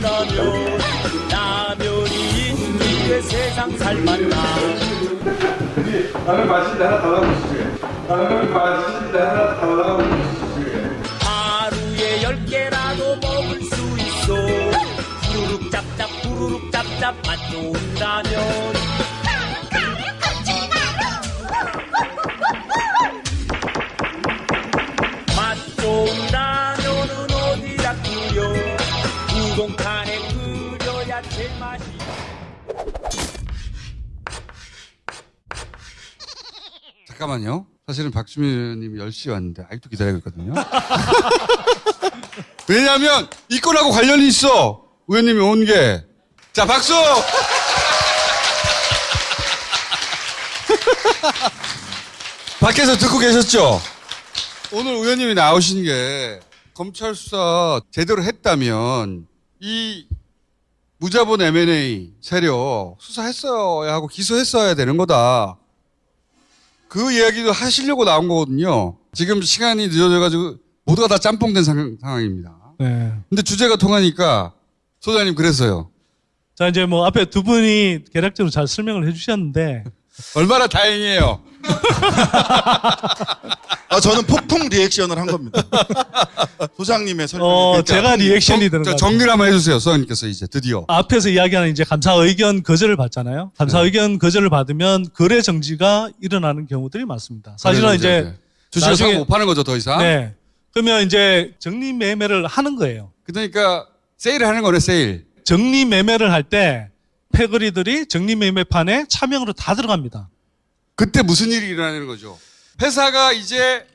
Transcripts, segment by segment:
라면 라면이 있는 세상 살맛나 나는 맛있는데 하나 달라고 주시게. 나는 맛있는데 하나 달라고 주시게. 하루에 열 개라도 먹을 수 있어 후루룩 짭짭 후루룩 짭짭 맛 좋은 라면 우동칸에 끓여야 제맛이 잠깐만요. 사실은 박주민 의원님이 10시에 왔는데 아직도 기다리고 있거든요. 왜냐하면 이 건하고 관련이 있어. 의원님이 온 게. 자, 박수! 밖에서 듣고 계셨죠? 오늘 의원님이 나오신 게 검찰 수사 제대로 했다면 이 무자본 M&A 세력 수사했어야 하고 기소했어야 되는 거다. 그 이야기도 하시려고 나온 거거든요. 지금 시간이 늦어져가지고 모두가 다 짬뽕된 상, 상황입니다. 네. 근데 주제가 통하니까 소장님 그랬어요. 자, 이제 뭐 앞에 두 분이 개략적으로 잘 설명을 해주셨는데, 얼마나 다행이에요. 아, 저는 폭풍 리액션을 한 겁니다. 소장님의 설명. 어, 제가 리액션이 되는 저 거. 정리를 한번 해주세요. 소장님께서 이제 드디어. 앞에서 이야기하는 이제 감사 의견 거절을 받잖아요. 감사 네. 의견 거절을 받으면 거래 정지가 일어나는 경우들이 많습니다. 사실은 이제 주식을 나중에- 사고 못 파는 거죠, 더 이상. 네. 그러면 이제 정리 매매를 하는 거예요. 그러니까 세일을 하는 거네, 세일. 정리 매매를 할 때 패거리들이 정리 매매판에 차명으로 다 들어갑니다. 그때 무슨 일이 일어나는 거죠? 회사가 이제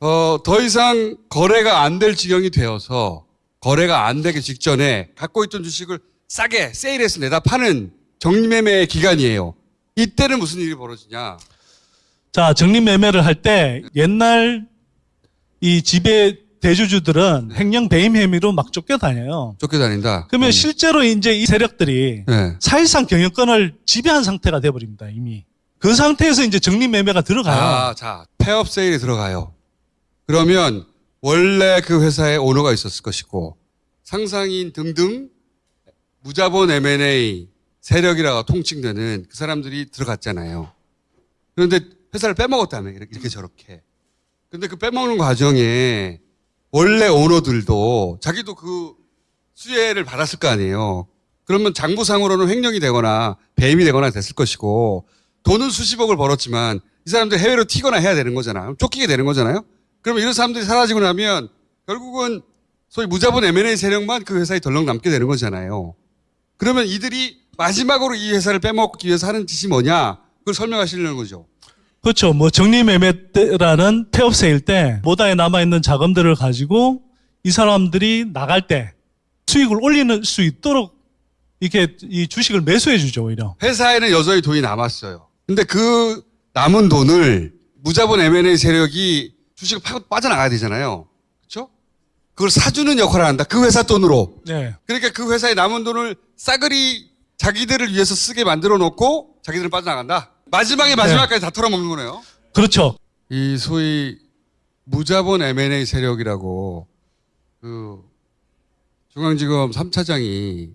어, 더 이상 거래가 안 될 지경이 되어서 거래가 안 되기 직전에 갖고 있던 주식을 싸게 세일해서 내다 파는 정리매매 기간이에요. 이때는 무슨 일이 벌어지냐? 자, 정리 매매를 할 때 옛날 이 지배 대주주들은 횡령 배임 혐의로 막 쫓겨다녀요. 쫓겨다닌다. 그러면 음. 실제로 이제 이 세력들이 네. 사실상 경영권을 지배한 상태가 돼버립니다, 이미. 그 상태에서 이제 정리 매매가 들어가요. 아, 자, 폐업 세일이 들어가요. 그러면 원래 그 회사에 오너가 있었을 것이고 상상인 등등 무자본 M&A 세력이라고 통칭되는 그 사람들이 들어갔잖아요. 그런데 회사를 빼먹었다며 이렇게, 이렇게 저렇게. 근데 그 빼먹는 과정에 원래 오너들도 자기도 그 수혜를 받았을 거 아니에요. 그러면 장부상으로는 횡령이 되거나 배임이 되거나 됐을 것이고 돈은 수십억을 벌었지만 이 사람들 해외로 튀거나 해야 되는 거잖아요. 쫓기게 되는 거잖아요. 그러면 이런 사람들이 사라지고 나면 결국은 소위 무자본 M&A 세력만 그 회사에 덜렁 남게 되는 거잖아요. 그러면 이들이 마지막으로 이 회사를 빼먹기 위해서 하는 짓이 뭐냐? 그걸 설명하시려는 거죠. 그렇죠. 뭐 정리 매매 때라는 폐업 세일 때 모다에 남아 있는 자금들을 가지고 이 사람들이 나갈 때 수익을 올리는 수 있도록 이렇게 이 주식을 매수해 주죠, 오히려. 회사에는 여전히 돈이 남았어요. 근데 그 남은 돈을 무자본 M&A 세력이 주식을 파고 빠져나가야 되잖아요. 그렇죠? 그걸 사주는 역할을 한다. 그 회사 돈으로. 네. 그러니까 그 회사의 남은 돈을 싸그리 자기들을 위해서 쓰게 만들어 놓고 자기들은 빠져나간다. 마지막에 마지막까지 다 털어먹는 거네요. 그렇죠. 이 소위 무자본 M&A 세력이라고 그 중앙지검 3차장이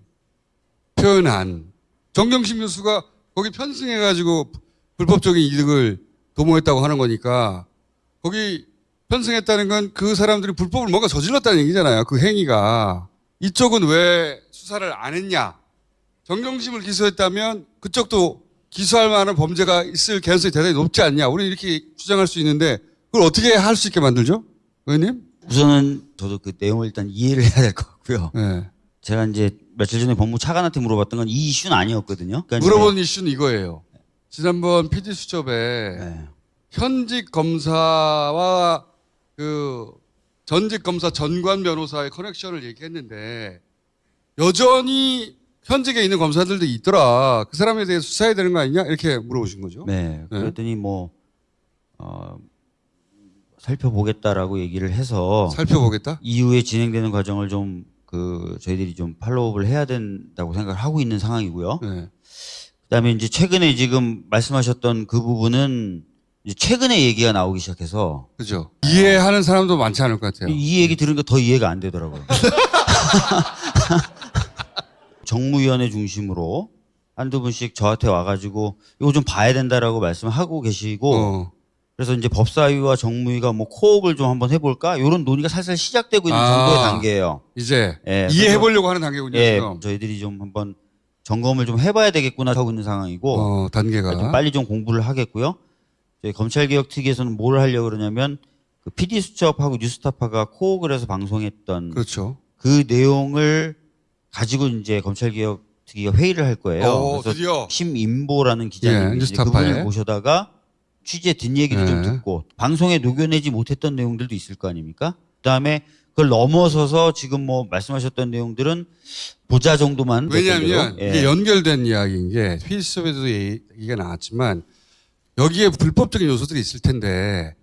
표현한 정경심 교수가 거기 편승해가지고 불법적인 이득을 도모했다고 하는 거니까 거기 편승했다는 건 그 사람들이 불법을 뭔가 저질렀다는 얘기잖아요. 그 행위가. 이쪽은 왜 수사를 안 했냐. 정경심을 기소했다면 그쪽도 기소할 만한 범죄가 있을 개연성이 대단히 높지 않냐. 우리는 이렇게 주장할 수 있는데 그걸 어떻게 할 수 있게 만들죠? 의원님? 우선은 저도 그 내용을 일단 이해를 해야 될 것 같고요. 네. 제가 이제 며칠 전에 법무 차관한테 물어봤던 건 이 이슈는 아니었거든요. 그러니까 물어본 이슈는 이거예요. 지난번 PD 수첩에 네. 현직 검사와 그 전직 검사 전관 변호사의 커넥션을 얘기했는데 여전히 현직에 있는 검사들도 있더라. 그 사람에 대해 수사해야 되는 거 아니냐? 이렇게 물어보신 거죠. 네. 그랬더니 뭐 어, 살펴보겠다라고 얘기를 해서 살펴보겠다. 이후에 진행되는 과정을 좀 그 저희들이 좀 팔로우업을 해야 된다고 생각을 하고 있는 상황이고요. 네. 그다음에 이제 최근에 지금 말씀하셨던 그 부분은 이제 최근에 얘기가 나오기 시작해서 그죠? 이해하는 사람도 많지 않을 것 같아요. 이 얘기 들으니까 더 이해가 안 되더라고요. 정무위원회 중심으로 한두 분씩 저한테 와가지고 이거 좀 봐야 된다라고 말씀하고 계시고 어. 그래서 이제 법사위와 정무위가 뭐 코업을 좀 한번 해볼까 이런 논의가 살살 시작되고 있는 아. 정도의 단계예요. 이제 예, 이해해 보려고 하는 단계군요. 예, 지금. 저희들이 좀 한번 점검을 좀 해봐야 되겠구나 하고 있는 상황이고 어, 단계가. 좀 빨리 좀 공부를 하겠고요. 저희 검찰개혁 특위에서는 뭘 하려고 그러냐면 그 PD수첩하고 뉴스타파가 코업을 해서 방송했던 그렇죠. 그 내용을 가지고 이제 검찰개혁 특위가 회의를 할 거예요. 어, 그래서 드디어. 심인보라는 예, 기자님이 이제 뉴스타파에. 그분을 모셔다가 취재 뒷얘기를 좀 예. 듣고 방송에 녹여내지 못했던 내용들도 있을 거 아닙니까? 그다음에 그걸 넘어서서 지금 뭐 말씀하셨던 내용들은 보자 정도만 왜냐하면. 예. 이게 연결된 이야기인 게 필수업에도 얘기가 나왔지만 여기에 불법적인 요소들이 있을 텐데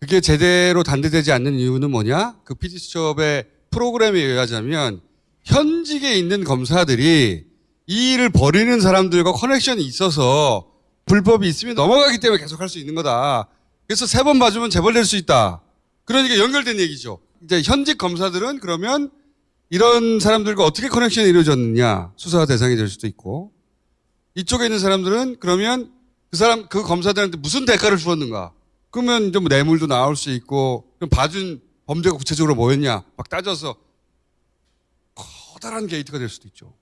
그게 제대로 단대되지 않는 이유는 뭐냐? 그 PD수첩의 프로그램에 의하자면 현직에 있는 검사들이 이 일을 벌이는 사람들과 커넥션이 있어서 불법이 있으면 넘어가기 때문에 계속 할 수 있는 거다. 그래서 세 번 봐주면 재벌될 수 있다. 그러니까 연결된 얘기죠. 이제 현직 검사들은 그러면 이런 사람들과 어떻게 커넥션이 이루어졌느냐 수사 대상이 될 수도 있고 이쪽에 있는 사람들은 그러면 그 사람 그 검사들한테 무슨 대가를 주었는가 그러면 좀 뇌물도 나올 수 있고 그럼 봐준 범죄가 구체적으로 뭐였냐 막 따져서 커다란 게이트가 될 수도 있죠.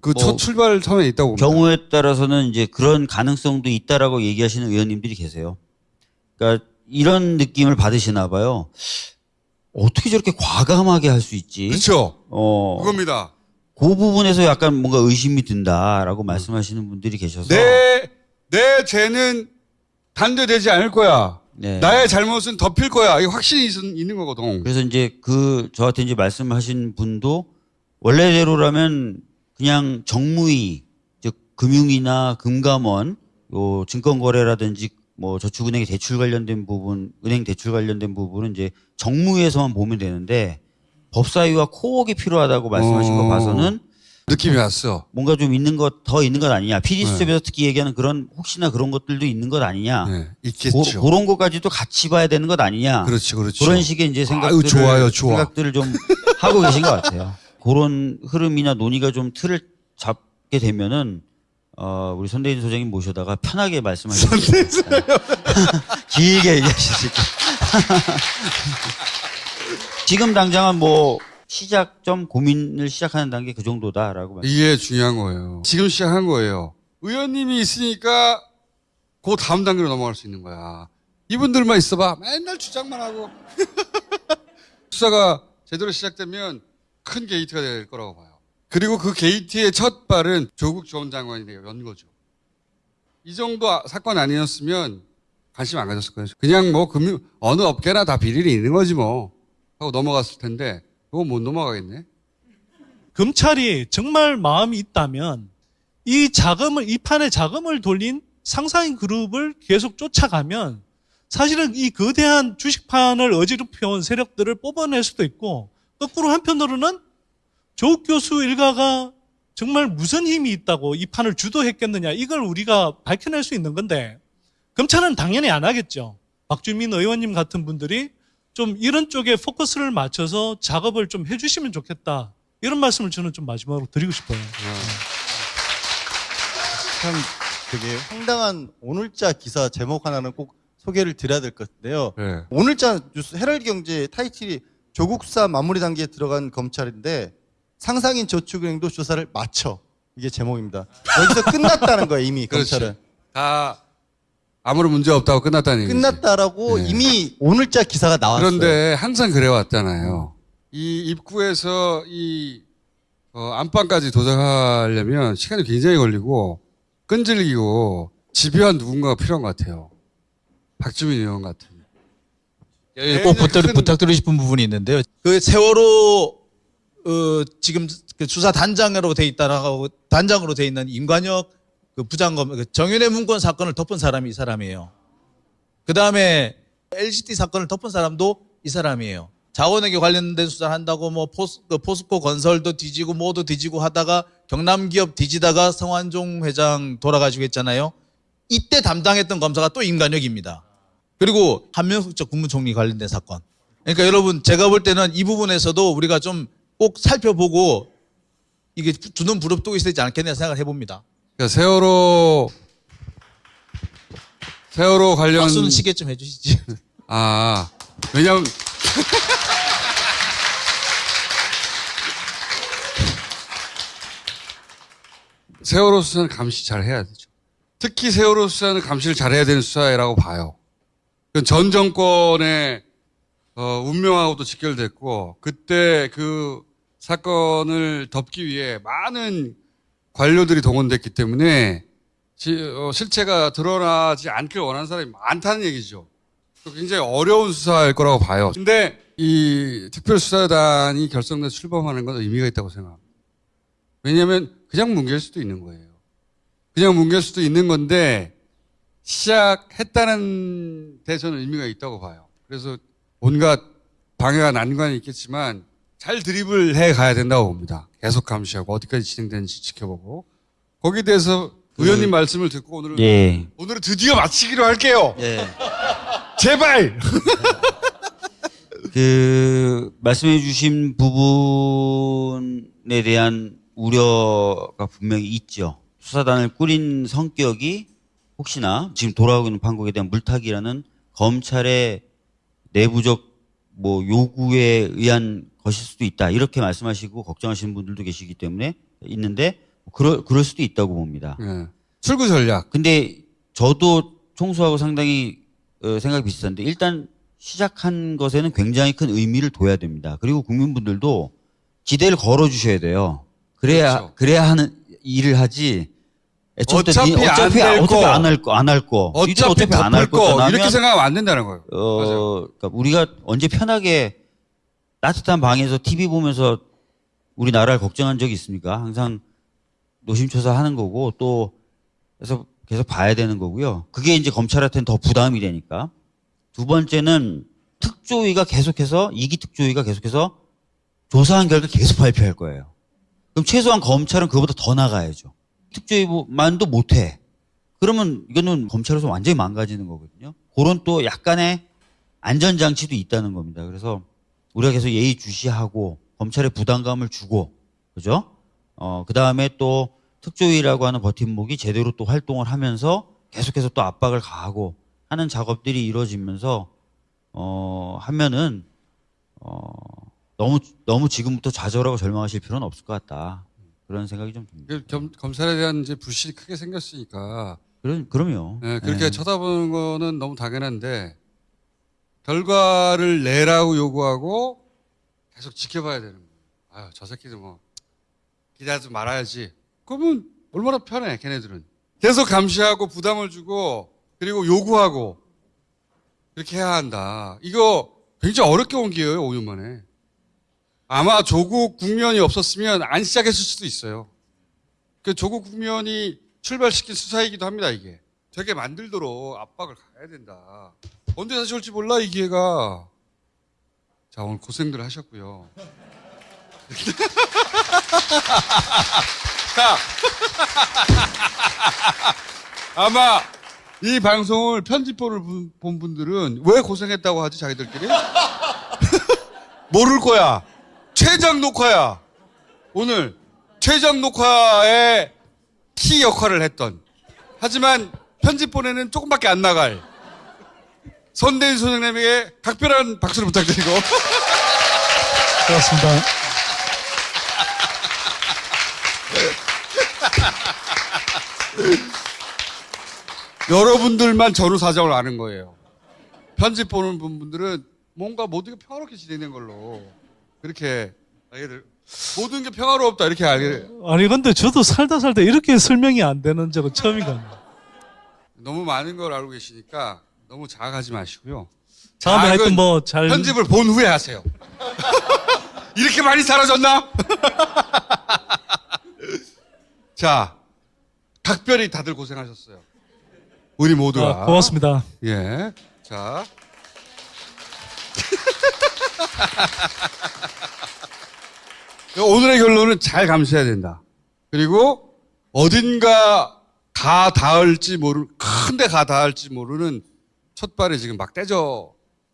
그첫 뭐 출발 처음에 있다고 봅니다. 경우에 따라서는 이제 그런 가능성도 있다라고 얘기하시는 의원님들이 계세요. 그러니까 이런 느낌을 받으시나 봐요. 어떻게 저렇게 과감하게 할 수 있지? 그렇죠. 어, 그겁니다. 그 부분에서 약간 뭔가 의심이 든다라고 말씀하시는 분들이 계셔서 내, 내 죄는 단죄되지 않을 거야. 네. 나의 잘못은 덮일 거야. 이게 확신이 있, 있는 거거든. 그래서 이제 그 저한테 이제 말씀하신 분도 원래대로라면 그냥 정무위 즉 금융이나 금감원 요 증권거래라든지 뭐 저축은행 대출 관련된 부분 은행 대출 관련된 부분은 이제 정무위에서만 보면 되는데 법사위와 코옥이 필요하다고 말씀하신 거 어. 봐서는 느낌이 왔어. 뭔가 좀 있는 것 더 있는 것 아니냐 PD 수첩에서 특히 얘기하는 그런 혹시나 그런 것들도 있는 것 아니냐 네, 고, 있겠죠. 그런 것까지도 같이 봐야 되는 것 아니냐 그렇지, 그렇죠. 그런 식의 이제 아유, 생각들을 좋아요, 좋아. 생각들을 좀 하고 계신 것 같아요. 그런 흐름이나 논의가 좀 틀을 잡게 되면은 어, 우리 손대인 소장님 모셔다가 편하게 말씀하실 수 있어요. 길게 얘기하실 수 있게. 지금 당장은 뭐 시작점 고민을 시작하는 단계 그 정도다라고 말씀. 이게 중요한 거예요. 지금 시작한 거예요. 의원님이 있으니까 그 다음 단계로 넘어갈 수 있는 거야. 이분들만 있어봐. 맨날 주장만 하고. 수사가 제대로 시작되면 큰 게이트가 될 거라고 봐요. 그리고 그 게이트의 첫 발은 조국 전 장관이. 연 거죠. 이 정도 아- 사건 아니었으면 관심 안 가졌을 거예요. 그냥 뭐 금융, 어느 업계나 다 비리는 있는 거지 뭐. 하고 넘어갔을 텐데, 그거 못 넘어가겠네. 검찰이 정말 마음이 있다면 이 자금을 이 판에 자금을 돌린 상상인 그룹을 계속 쫓아가면 사실은 이 거대한 주식판을 어지럽혀온 세력들을 뽑아낼 수도 있고 거꾸로 한편으로는 조국 교수 일가가 정말 무슨 힘이 있다고 이 판을 주도했겠느냐 이걸 우리가 밝혀낼 수 있는 건데 검찰은 당연히 안 하겠죠. 박주민 의원님 같은 분들이 좀 이런 쪽에 포커스를 맞춰서 작업을 좀 해주시면 좋겠다. 이런 말씀을 저는 좀 마지막으로 드리고 싶어요. 참 되게 황당한 오늘자 기사 제목 하나는 꼭 소개를 드려야 될 것 같은데요. 네. 오늘자 뉴스 헤럴드 경제 타이틀이 조국 수사 마무리 단계에 들어간 검찰인데 상상인 저축은행도 조사를 마쳐 이게 제목입니다. 여기서 끝났다는 거예요 이미. 검찰은 다 아무런 문제 없다고 끝났다는 얘기죠. 끝났다라고 네. 이미 오늘자 기사가 나왔어요. 그런데 항상 그래 왔잖아요. 이 입구에서 이 어, 안방까지 도착하려면 시간이 굉장히 걸리고 끈질기고 집요한 누군가가 필요한 것 같아요. 박주민 의원 같은. 예, 꼭 부탁, 큰- 부탁드리고 싶은 부분이 있는데요. 그 세월호 어, 지금 그 수사 단장으로 돼 있다라고 단장으로 돼 있는 임관혁 그 부장검 그 정윤회 문건 사건을 덮은 사람이 이 사람이에요. 그 다음에 LCT 사건을 덮은 사람도 이 사람이에요. 자원에게 관련된 수사를 한다고 뭐 포스, 그 포스코 건설도 뒤지고 뭐도 뒤지고 하다가 경남 기업 뒤지다가 성완종 회장 돌아가시고 했잖아요. 이때 담당했던 검사가 또 임관혁입니다. 그리고 한명숙 국무총리 관련된 사건. 그러니까 여러분 제가 볼 때는 이 부분에서도 우리가 좀 꼭 살펴보고 이게 주는 부럽도 있어야 되지 않겠냐 생각을 해봅니다. 그러니까 세월호 세월호 관련 박수는 시계 좀 해주시지. 아 왜냐면 세월호 수사는 감시 잘 해야 되죠. 특히 세월호 수사는 감시를 잘 해야 되는 수사라고 봐요. 그전 정권의 어, 운명하고도 직결됐고 그때 그 사건을 덮기 위해 많은 관료들이 동원됐기 때문에 시- 어, 실체가 드러나지 않길 원하는 사람이 많다는 얘기죠. 굉장히 어려운 수사일 거라고 봐요. 근데 이 특별수사단이 결성돼서 출범하는 건 의미가 있다고 생각합니다. 왜냐하면 그냥 뭉갤 수도 있는 거예요. 그냥 뭉갤 수도 있는 건데 시작했다는 데 저는 의미가 있다고 봐요. 그래서 온갖 방해와 난관이 있겠지만 잘 드립을 해 가야 된다고 봅니다. 계속 감시하고 어디까지 진행되는지 지켜보고 거기에 대해서 의원님 말씀을 듣고 오늘은 예. 오늘은 드디어 마치기로 할게요. 예. 제발. 그 말씀해 주신 부분에 대한 우려가 분명히 있죠. 수사단을 꾸린 성격이 혹시나 지금 돌아오고 있는 판국에 대한 물타기라는 검찰의 내부적 뭐 요구에 의한 것일 수도 있다. 이렇게 말씀하시고 걱정하시는 분들도 계시기 때문에 있는데 그럴, 그럴 수도 있다고 봅니다. 예. 출구 전략. 근데 저도 총수하고 상당히 어, 생각이 비슷한데 일단 시작한 것에는 굉장히 큰 의미를 둬야 됩니다. 그리고 국민분들도 기대를 걸어 주셔야 돼요. 그래야 그렇죠. 그래야 하는 일을 하지. 어차피 니- 안 어차피 될 어차피 거. 안할 거 안 할 거. 어차피 어차피 안할 덮을 거 거잖아. 이렇게 생각하면 안 된다는 거예요. 어, 그러니까 우리가 언제 편하게 따뜻한 방에서 TV 보면서 우리나라를 걱정한 적이 있습니까? 항상 노심초사 하는 거고 또 그래서 계속 봐야 되는 거고요. 그게 이제 검찰한테는 더 부담이 되니까. 두 번째는 특조위가 계속해서 이기 특조위가 계속해서 조사한 결과 계속 발표할 거예요. 그럼 최소한 검찰은 그보다 더 나가야죠. 특조위만도 못해. 그러면 이거는 검찰에서 완전히 망가지는 거거든요. 그런 또 약간의 안전장치도 있다는 겁니다. 그래서 우리가 계속 예의 주시하고 검찰에 부담감을 주고, 그죠? 어, 그 다음에 또 특조위라고 하는 버팀목이 제대로 또 활동을 하면서 계속해서 또 압박을 가하고 하는 작업들이 이루어지면서, 어, 하면은, 어, 너무, 너무 지금부터 좌절하고 절망하실 필요는 없을 것 같다. 그런 생각이 좀 듭니다. 그 겸- 검찰에 대한 이제 불신이 크게 생겼으니까 그럼, 그럼요. 예, 그렇게 예. 쳐다보는 거는 너무 당연한데 결과를 내라고 요구하고 계속 지켜봐야 되는 거예요. 아유, 저 새끼들 뭐 기대하지 말아야지. 그러면 얼마나 편해, 걔네들은. 계속 감시하고 부담을 주고 그리고 요구하고 그렇게 해야 한다. 이거 굉장히 어렵게 온 기회예요, 5년 만에. 아마 조국 국면이 없었으면 안 시작했을 수도 있어요. 그 조국 국면이 출발시킨 수사이기도 합니다, 이게. 되게 만들도록 압박을 가야 된다. 언제 다시 올지 몰라, 이 기회가. 자, 오늘 고생들 하셨고요. 자, 아마 이 방송을 편집본을 본- 본 분들은 왜 고생했다고 하지, 자기들끼리? 모를 거야. 최장 녹화야. 오늘 최장 녹화의 키 역할을 했던. 하지만 편집본에는 조금밖에 안 나갈 선대인 소장님에게 각별한 박수를 부탁드리고 고맙습니다. 여러분들만 전후 사정을 아는 거예요. 편집 보는 분들은 뭔가 모든 게 평화롭게 진행된 걸로 그렇게 될 모든 게 평화롭다 이렇게 알게 돼- 아니 근데 저도 살다 살다 이렇게 설명이 안 되는 적은 처음인 것 같아요. 너무 많은 걸 알고 계시니까 너무 자학하지 마시고요. 다음에 하여튼 뭐 잘 편집을 본 후에 하세요. 이렇게 많이 사라졌나? 자, 각별히 다들 고생하셨어요. 우리 모두가. 아, 고맙습니다. 예. 자. 오늘의 결론은 잘 감시해야 된다. 그리고 어딘가 가 닿을지 모르, 큰데 가 닿을지 모르는 첫 발이 지금 막 떼져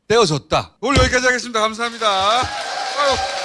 떼어졌다. 오늘 여기까지 하겠습니다. 감사합니다. 아유.